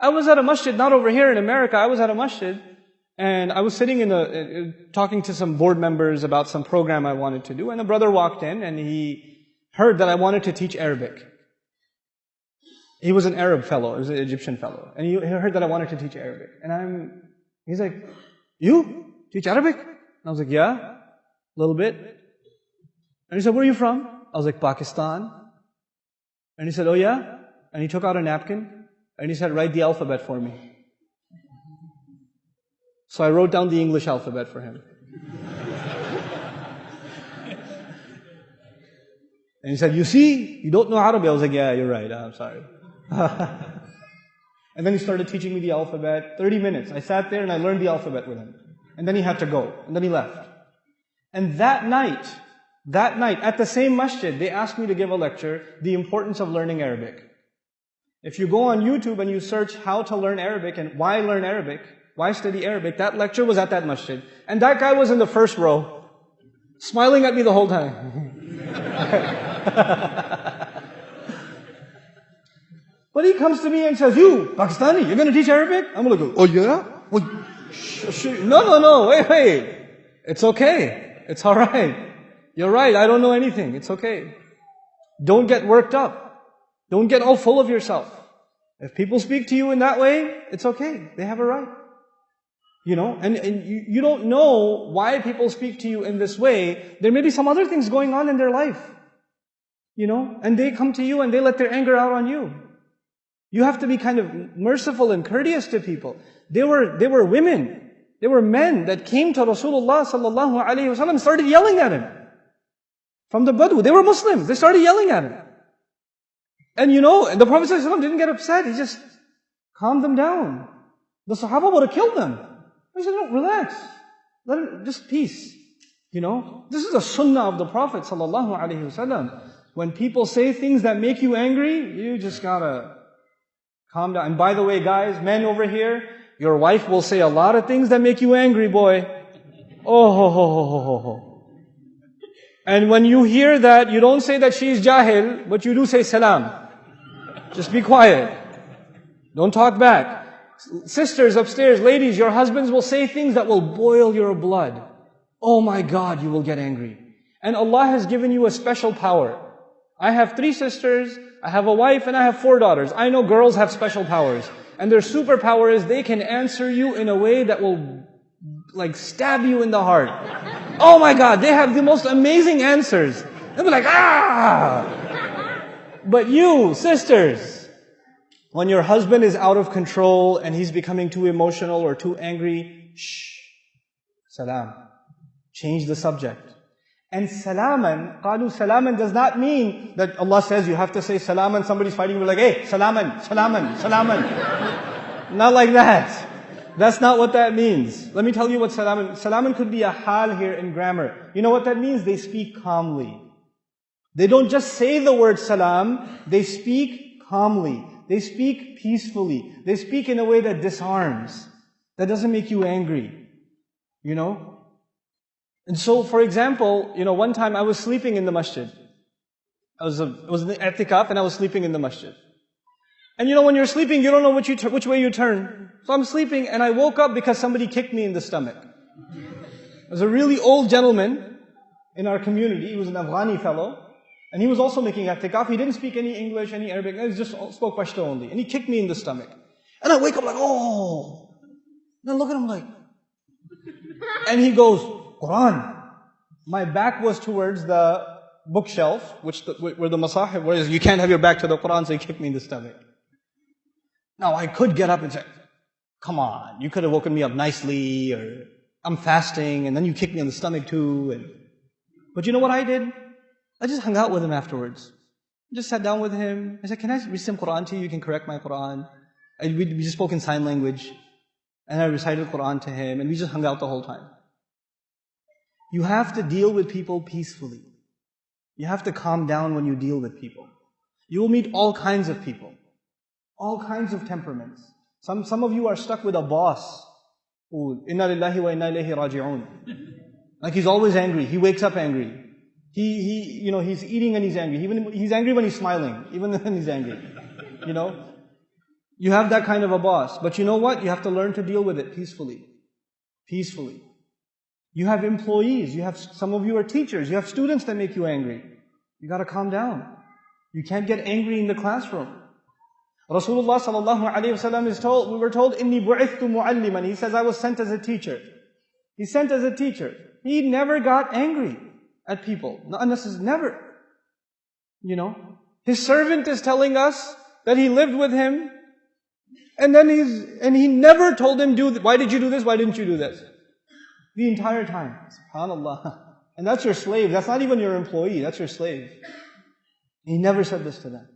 I was at a masjid, not over here in America, I was at a masjid, and I was sitting in a, uh, uh, talking to some board members about some program I wanted to do, and a brother walked in and he heard that I wanted to teach Arabic. He was an Arab fellow, he was an Egyptian fellow, and he heard that I wanted to teach Arabic. And I'm, he's like, you teach Arabic? And I was like, yeah, a little bit. And he said, where are you from? I was like, Pakistan. And he said, oh yeah? And he took out a napkin and he said, write the alphabet for me. So I wrote down the English alphabet for him. and he said, you see, you don't know Arabic. I was like, yeah, you're right. I'm sorry. and then he started teaching me the alphabet. 30 minutes. I sat there and I learned the alphabet with him. And then he had to go. And then he left. And that night, that night, at the same masjid, they asked me to give a lecture, The Importance of Learning Arabic. If you go on YouTube and you search how to learn Arabic and why learn Arabic, why study Arabic, that lecture was at that masjid. And that guy was in the first row, smiling at me the whole time. but he comes to me and says, You, Pakistani, you're going to teach Arabic? I'm going to go, Oh yeah? Well, no, no, no, wait, wait. It's okay. It's alright. You're right, I don't know anything. It's okay. Don't get worked up. Don't get all full of yourself. If people speak to you in that way, it's okay. They have a right. You know, and, and you, you don't know why people speak to you in this way. There may be some other things going on in their life. You know, and they come to you and they let their anger out on you. You have to be kind of merciful and courteous to people. They were, they were women. They were men that came to Rasulullah sallallahu alaihi wasallam and started yelling at him from the Badu. They were Muslims. They started yelling at him. And you know, the Prophet ﷺ didn't get upset. He just calmed them down. The Sahaba would have killed them. He said, no, relax. Let it, just peace. You know, this is the sunnah of the Prophet ﷺ. When people say things that make you angry, you just gotta calm down. And by the way, guys, men over here, your wife will say a lot of things that make you angry, boy. Oh, ho, ho, ho, ho, ho. And when you hear that, you don't say that she is jahil, but you do say salam. Just be quiet. Don't talk back. Sisters upstairs, ladies, your husbands will say things that will boil your blood. Oh my God, you will get angry. And Allah has given you a special power. I have three sisters, I have a wife, and I have four daughters. I know girls have special powers. And their superpower is they can answer you in a way that will like stab you in the heart. Oh my God, they have the most amazing answers. They'll be like, ah! But you, sisters, when your husband is out of control and he's becoming too emotional or too angry, shh, salam. Change the subject. And salaman, qalu salaman does not mean that Allah says you have to say salaman, somebody's fighting, you like, hey, salaman, salaman, salaman. not like that. That's not what that means. Let me tell you what salaman, salaman could be a hal here in grammar. You know what that means? They speak calmly. They don't just say the word salam, they speak calmly. They speak peacefully. They speak in a way that disarms. That doesn't make you angry. You know? And so, for example, you know, one time I was sleeping in the masjid. I was, um, a, I was in the i'tikaf and I was sleeping in the masjid. And you know, when you're sleeping, you don't know which, you which way you turn. So I'm sleeping and I woke up because somebody kicked me in the stomach. There was a really old gentleman in our community. He was an Afghani fellow. And he was also making i'tikaf. He didn't speak any English, any Arabic. He just spoke Pashto only. And he kicked me in the stomach. And I wake up like, oh. And I look at him like, and he goes, Quran. My back was towards the bookshelf, which the, where the masahif was. You can't have your back to the Quran, so he kicked me in the stomach. Now I could get up and say, come on, you could have woken me up nicely, or I'm fasting, and then you kicked me in the stomach too. And, but you know what I did? I just hung out with him afterwards. Just sat down with him. I said, can I read some Quran to you? You can correct my Quran. And we, we just spoke in sign language. And I recited Quran to him, and we just hung out the whole time. You have to deal with people peacefully. You have to calm down when you deal with people. You will meet all kinds of people. All kinds of temperaments. Some, some of you are stuck with a boss. who, Inna lillahi wa inna ilayhi raji'un. Like he's always angry. He wakes up angry. He, he, you know, he's eating and he's angry. Even, he's angry when he's smiling. Even when he's angry. You know? You have that kind of a boss. But you know what? You have to learn to deal with it peacefully. Peacefully. You have employees. You have, some of you are teachers. You have students that make you angry. You gotta calm down. You can't get angry in the classroom. Rasulullah sallallahu alayhi wasallam is told, we were told, inni bu'ithtu mu'alliman. He says, I was sent as a teacher. He's sent as a teacher. He never got angry at people. Not unnecessarily, never. You know? His servant is telling us that he lived with him, and then he's, and he never told him, do, why did you do this? Why didn't you do this? The entire time. SubhanAllah. And that's your slave. That's not even your employee. That's your slave. He never said this to them.